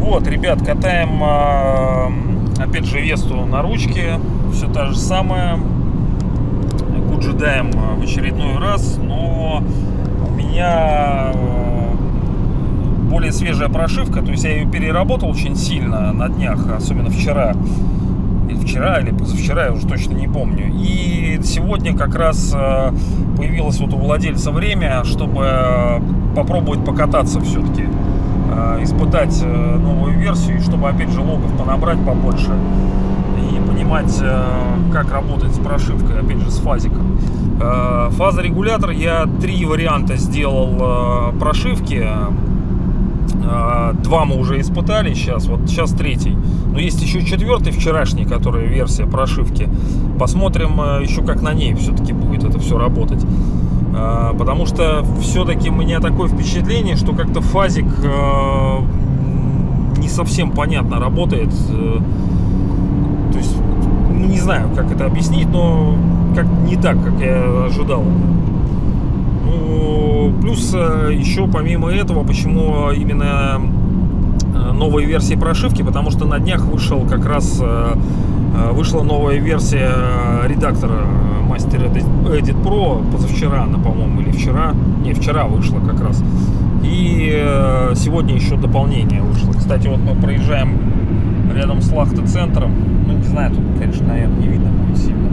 Вот, ребят, катаем а, опять же Весту на ручке. Все та же самое. Куджидаем а, в очередной раз, но у меня а, более свежая прошивка, то есть я ее переработал очень сильно на днях, особенно вчера. Вчера, или позавчера, я уже точно не помню. И сегодня как раз а, появилось вот у владельца время, чтобы попробовать покататься все-таки э, испытать э, новую версию, чтобы опять же логов понабрать побольше и понимать, э, как работать с прошивкой, опять же с фазиком. Э, Фазорегулятор я три варианта сделал э, прошивки. Э, Два мы уже испытали сейчас, вот сейчас третий. Но есть еще четвертый, вчерашний, который версия прошивки. Посмотрим э, еще как на ней все-таки будет это все работать. Э, Потому что все-таки у меня такое впечатление, что как-то фазик э, не совсем понятно работает. Э, То есть, ну, не знаю, как это объяснить, но как не так, как я ожидал. Плюс э, еще помимо этого, почему именно э, новые версии прошивки, потому что на днях вышел как раз э, вышла новая версия редактора Master Edit Pro позавчера, она, по-моему, или вчера, не, вчера вышла как раз. И сегодня еще дополнение вышло. Кстати, вот мы проезжаем рядом с Лахта-центром. Ну, не знаю, тут, конечно, наверное, не видно будет сильно.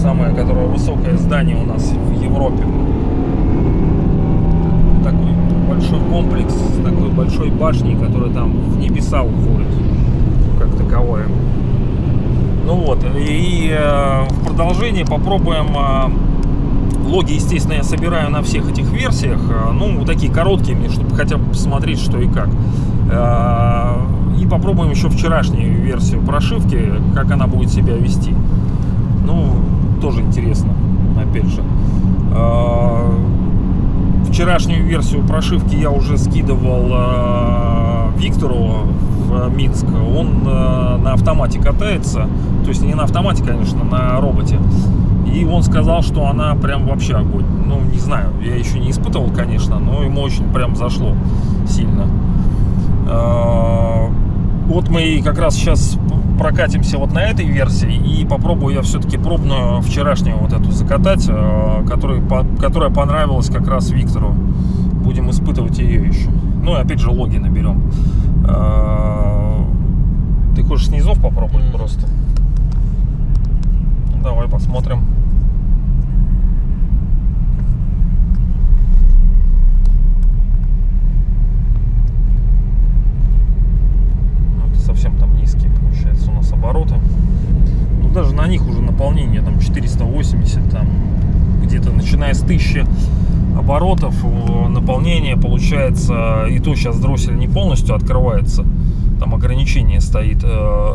Самое, которое высокое здание у нас в Европе. Такой большой комплекс с такой большой башней, которая там в небеса уходит, как таковое. Ну вот, и э, в продолжении попробуем э, Логи, естественно, я собираю на всех этих версиях. э, Ну, такие короткие чтобы хотя бы посмотреть, что и как. Э, И попробуем еще вчерашнюю версию прошивки, как она будет себя вести. Ну, тоже интересно, опять же. Э, Вчерашнюю версию прошивки я уже скидывал э, Виктору в Минск. Он э, на автомате катается. То есть не на автомате, конечно, на роботе. И он сказал, что она прям вообще огонь. Ну, не знаю, я еще не испытывал, конечно, но ему очень прям зашло сильно. Вот мы как раз сейчас прокатимся вот на этой версии и попробую я все-таки пробную вчерашнюю вот эту закатать, э, которая, по- которая понравилась как раз Виктору. Будем испытывать ее еще. Ну и опять же логи наберем. Э, Ты хочешь снизов попробовать Мгм. просто? Ну, давай посмотрим. Ну, это совсем там низкие обороты. Ну, даже на них уже наполнение там 480, там где-то начиная с 1000 оборотов э, наполнение получается, и то сейчас дроссель не полностью открывается, там ограничение стоит. Э,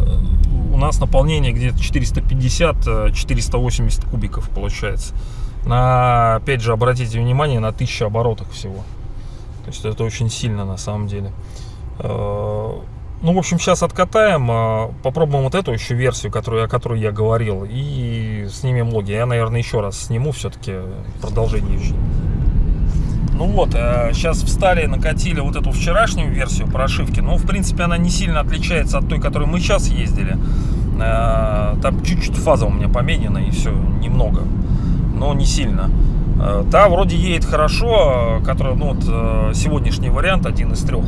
У нас наполнение где-то 450-480 кубиков получается. На, опять же, обратите внимание, на 1000 оборотах всего. То есть это очень сильно на самом деле. Э, Ну, в общем, сейчас откатаем, э, попробуем вот эту еще версию, которую, о которой я говорил, и снимем логи. Я, наверное, еще раз сниму все-таки продолжение еще. Ну вот, сейчас встали, накатили вот эту вчерашнюю версию прошивки. Ну, в принципе, она не сильно отличается от той, которой мы сейчас ездили. Э, Там чуть-чуть фаза у меня поменена, и все, немного. Но не сильно. Э, Та вроде едет хорошо, э, которая, ну вот, э, сегодняшний вариант, один из трех.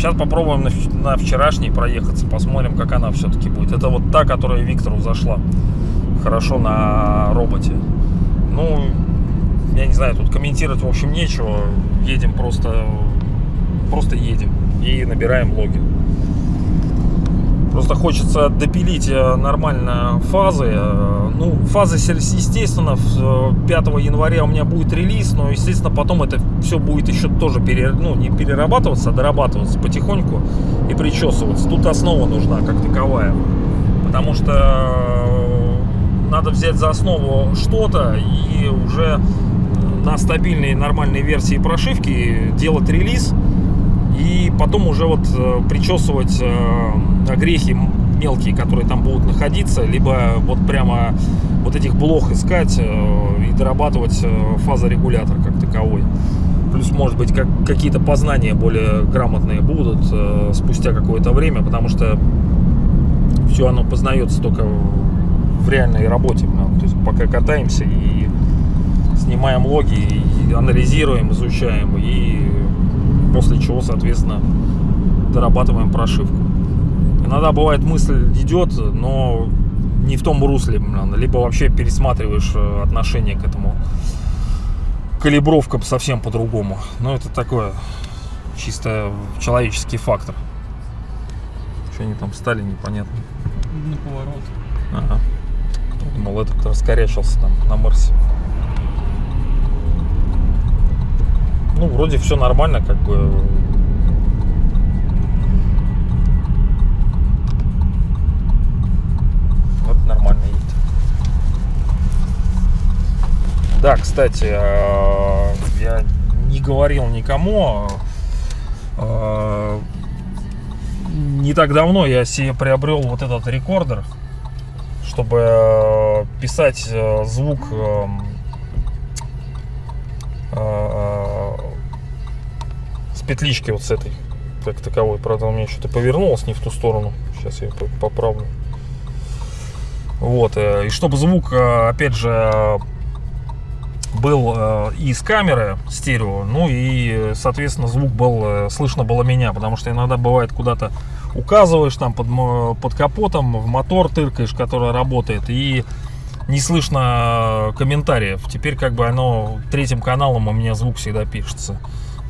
Сейчас попробуем на, на вчерашней проехаться, посмотрим, как она все-таки будет. Это вот та, которая Виктору зашла хорошо на роботе. Ну, я не знаю, тут комментировать, в общем, нечего. Едем просто, просто едем и набираем логи. Просто хочется допилить э, нормально фазы. Э, Ну, фазы, естественно, в- э, 5 января у меня будет релиз, но, естественно, потом это все будет еще тоже пере, ну, не перерабатываться, а дорабатываться потихоньку и причесываться. Тут основа нужна как таковая. Потому что надо взять за основу что-то и уже на стабильной нормальной версии прошивки делать релиз И потом уже вот э, причесывать э, огрехи мелкие, которые там будут находиться, либо вот прямо вот этих блох искать э, и дорабатывать фазорегулятор как таковой. Плюс, может быть, как, какие-то познания более грамотные будут спустя какое-то время, потому что все оно познается только в реальной работе. ну, То есть пока катаемся и снимаем логи, и анализируем, изучаем, и после чего, соответственно, дорабатываем прошивку. Иногда бывает мысль идет, но не в том русле, блин, либо вообще пересматриваешь э, отношение к этому калибровка совсем по-другому. Но это такое чисто человеческий фактор. Что они там стали, непонятно. На поворот. Ага. Думал, этот раскорячился там на Марсе. Ну, вроде все нормально, как бы. Вот нормально едет. Да, кстати, э, я не говорил никому. э, Не так давно я себе приобрел вот этот рекордер, чтобы писать звук эм, э, с петлички вот с этой, как таковой. Правда, у меня что-то повернулось не в ту сторону. Сейчас я по- поправлю. Вот. э, И чтобы звук, э, опять же, был э, и с камеры стерео, ну и, соответственно, звук был, слышно было меня, потому что иногда бывает куда-то указываешь там под, под капотом, в мотор тыркаешь, который работает, и не слышно комментариев. Теперь как бы оно третьим каналом у меня звук всегда пишется.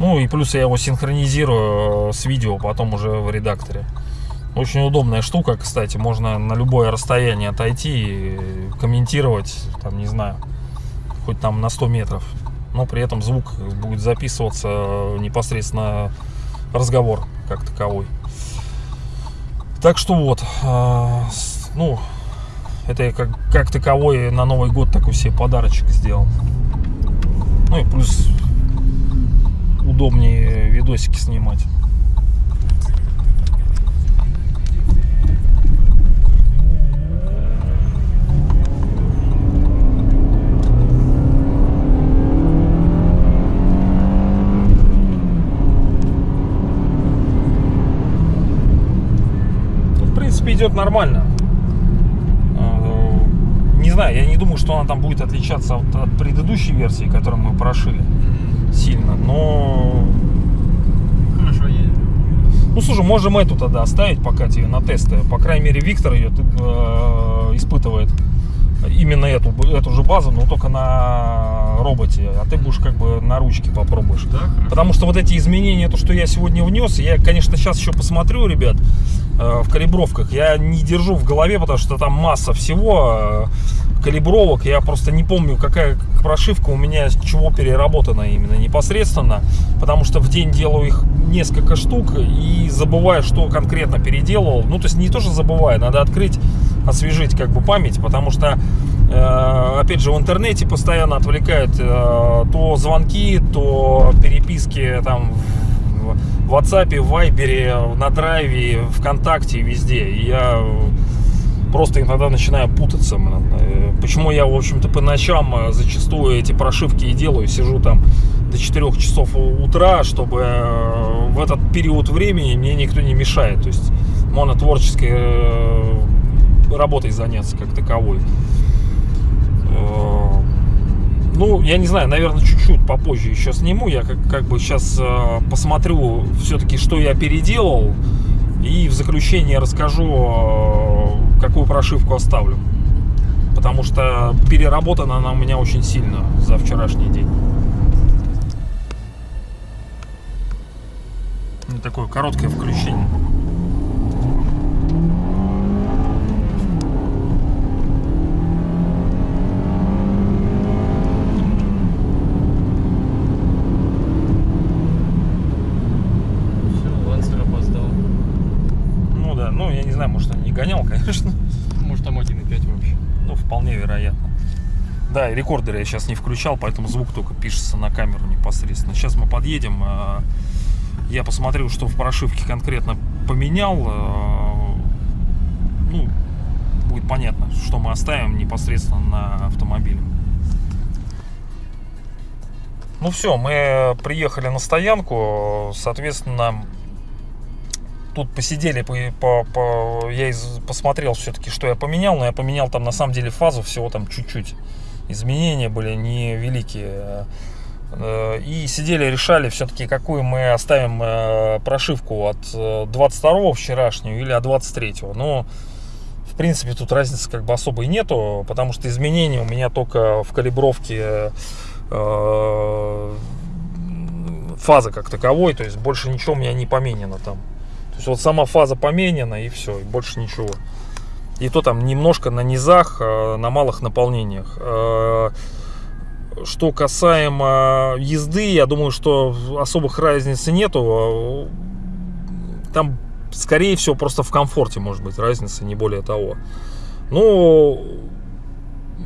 Ну и плюс я его синхронизирую э, с видео потом уже в редакторе. Очень удобная штука, кстати, можно на любое расстояние отойти и комментировать, там, не знаю, хоть там на 100 метров. Но при этом звук будет записываться непосредственно разговор как таковой. Так что вот, с- ну, это я как, как таковой на Новый год такой себе подарочек сделал. Ну и плюс удобнее видосики снимать. Ну, в принципе, идет нормально. Э, Не знаю, я не думаю, что она там будет отличаться от, от предыдущей версии, которую мы прошили сильно, но... Хорошо едет. Ну, слушай, можем эту тогда оставить пока тебе на тесты. По крайней мере, Виктор ее э, испытывает именно эту, эту же базу, но только на роботе, а ты будешь как бы на ручке попробуешь. Да. Потому что вот эти изменения, то, что я сегодня внес, я, конечно, сейчас еще посмотрю, ребят, э, в калибровках. Я не держу в голове, потому что там масса всего э, калибровок. Я просто не помню, какая прошивка у меня чего переработана именно непосредственно. Потому что в день делаю их несколько штук и забываю, что конкретно переделывал. Ну, то есть не то, что забываю, надо открыть, освежить как бы память, потому что Э, опять же, в интернете постоянно отвлекают э, то звонки, то переписки там в WhatsApp, в Viber, на Драйве, ВКонтакте, везде. И я просто иногда начинаю путаться. Э, Почему я, в общем-то, по ночам зачастую эти прошивки и делаю, сижу там до 4 часов утра, чтобы в этот период времени мне никто не мешает. То есть э, работой заняться как таковой. Э, Ну, я не знаю, наверное, чуть-чуть попозже еще сниму. Я как, как бы сейчас посмотрю все-таки, что я переделал. И в заключение расскажу, э, какую прошивку оставлю. Потому что переработана она у меня очень сильно за вчерашний день. Ну, Такое короткое включение. Все, Лансер опоздал. Ну да, ну я не знаю, может он не гонял, конечно. Может там 1.5 вообще. Ну, вполне вероятно. И рекордер я сейчас не включал, поэтому звук только пишется на камеру непосредственно. Сейчас мы подъедем, а, Я посмотрел, что в прошивке конкретно поменял. э, Ну, будет понятно, что мы оставим непосредственно на автомобиле. Ну все, мы приехали на стоянку, соответственно, тут посидели, по, по- по- я из- посмотрел все-таки, что я поменял, но я поменял там на самом деле фазу всего там чуть-чуть. Изменения были невеликие. Э, И сидели, решали все-таки, какую мы оставим э, прошивку от э, 22 вчерашнюю или от 23. Ну, в принципе, тут разницы как бы особой нету, потому что изменения у меня только в калибровке э, фазы как таковой, то есть больше ничего у меня не поменено там. То есть вот сама фаза поменена и все, и больше ничего. И то там немножко на низах, э, на малых наполнениях. Э, Что касаемо езды, я думаю, что особых разницы нету. Там, скорее всего, просто в комфорте может быть разница, не более того. Ну,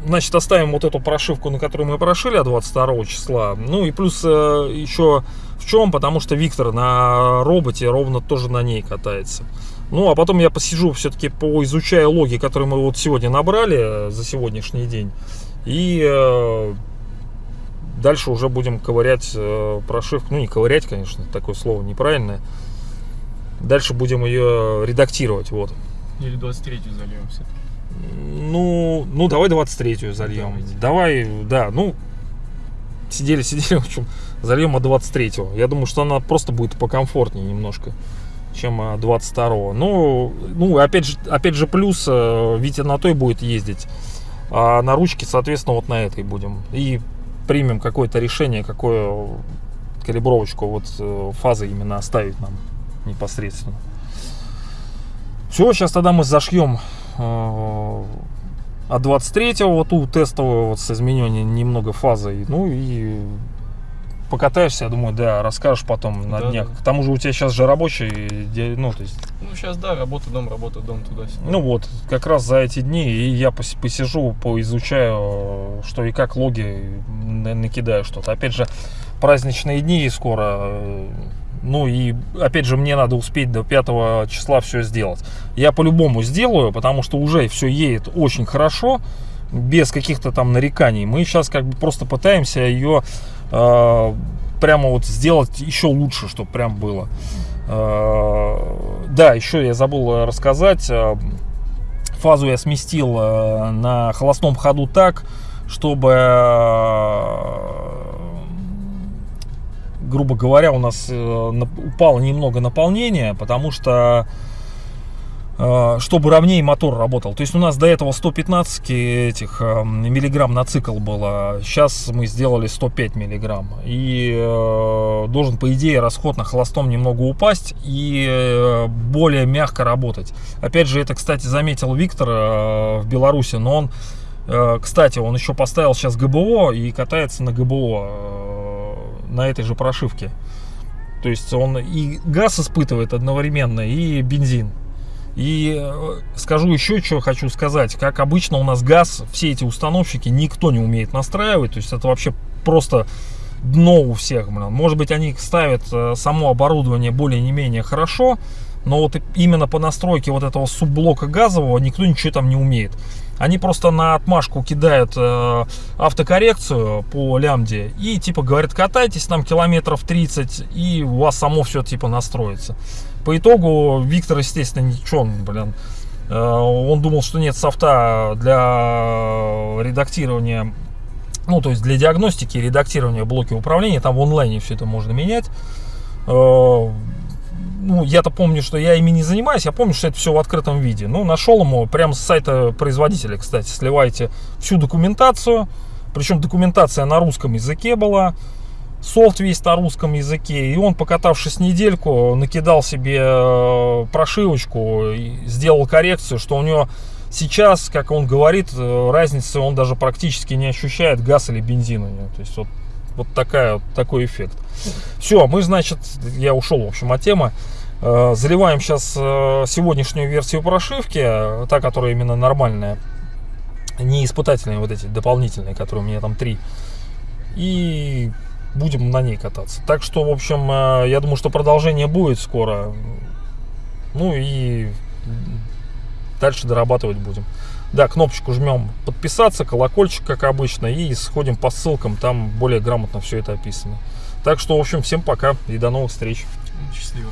значит, оставим вот эту прошивку, на которую мы прошили от 22 числа. Ну и плюс э, еще в чем? Потому что Виктор на роботе ровно тоже на ней катается. Ну, а потом я посижу все-таки поизучаю логи, которые мы вот сегодня набрали э, за сегодняшний день. И э, дальше уже будем ковырять э, прошивку. Ну, не ковырять, конечно, такое слово неправильное. Дальше будем ее редактировать, вот. Или 23-ю зальем все Ну, ну давай 23-ю зальем. Давайте. Давай, да, ну, сидели, сидели, в общем, зальем от 23-го. Я думаю, что она просто будет покомфортнее немножко, чем а, 22-го. Ну, ну, опять же, опять же плюс, э, Витя на той будет ездить, а на ручке, соответственно, вот на этой будем. И примем какое-то решение, какое калибровочку вот э, фазы именно оставить нам непосредственно. Все, сейчас тогда мы зашьем э, от 23 вот ту тестовую вот с изменением немного фазы. Ну и покатаешься, я думаю, да, расскажешь потом на Да, днях. да. К тому же у тебя сейчас же рабочий, ну, то есть, Ну, сейчас, да, работа, дом, работа, дом, туда-сюда. ну вот, как раз за эти дни и я пос- посижу, поизучаю, что и как логи, на- накидаю что-то. Опять же, праздничные дни скоро, э, ну и опять же мне надо успеть до 5 числа все сделать. Я по-любому сделаю, потому что уже все едет очень хорошо, без каких-то там нареканий. Мы сейчас как бы просто пытаемся ее э, прямо вот сделать еще лучше, чтобы прям было. Э, да, еще я забыл э, рассказать. э, Фазу я сместил э, на холостом ходу так, чтобы, э, грубо говоря, у нас э, упало немного наполнение, потому что э, чтобы ровнее мотор работал. То есть у нас до этого 115 этих э, миллиграмм на цикл было, сейчас мы сделали 105 миллиграмм. И э, должен, по идее, расход на холостом немного упасть и э, более мягко работать. Опять же, это, кстати, заметил Виктор э, в Беларуси, но он, э, кстати, он еще поставил сейчас ГБО и катается на ГБО э, на этой же прошивке. То есть он и газ испытывает одновременно, и бензин. И э, скажу еще, что хочу сказать. Как обычно у нас газ, все эти установщики никто не умеет настраивать. То есть это вообще просто дно у всех. Блин. Может быть они ставят э, само оборудование более-не-менее хорошо, но вот именно по настройке вот этого субблока газового никто ничего там не умеет. Они просто на отмашку кидают э, автокоррекцию по лямде и типа говорят, катайтесь там километров 30 и у вас само все типа настроится. По итогу Виктор, естественно, ничего, блин, э, он думал, что нет софта для редактирования, ну, то есть для диагностики и редактирования блоки управления, там в онлайне все это можно менять. Э, ну, я-то помню, что я ими не занимаюсь, я помню, что это все в открытом виде. Ну, нашел ему прямо с сайта производителя, кстати, сливайте всю документацию, причем документация на русском языке была, софт весь на русском языке, и он, покатавшись недельку, накидал себе э, прошивочку, сделал коррекцию, что у него сейчас, как он говорит, э, разницы он даже практически не ощущает, газ или бензин у него. То есть вот, вот такая, такой эффект. Все, мы, значит, я ушел, в общем, от темы. Э, Заливаем сейчас сегодняшнюю версию прошивки, та, которая именно нормальная, не испытательные вот эти дополнительные, которые у меня там три. И будем на ней кататься. Так что, в общем, э, я думаю, что продолжение будет скоро. Ну и дальше дорабатывать будем. Да, кнопочку жмем подписаться, колокольчик, как обычно, и сходим по ссылкам, там более грамотно все это описано. Так что, в общем, всем пока и до новых встреч. Счастливо.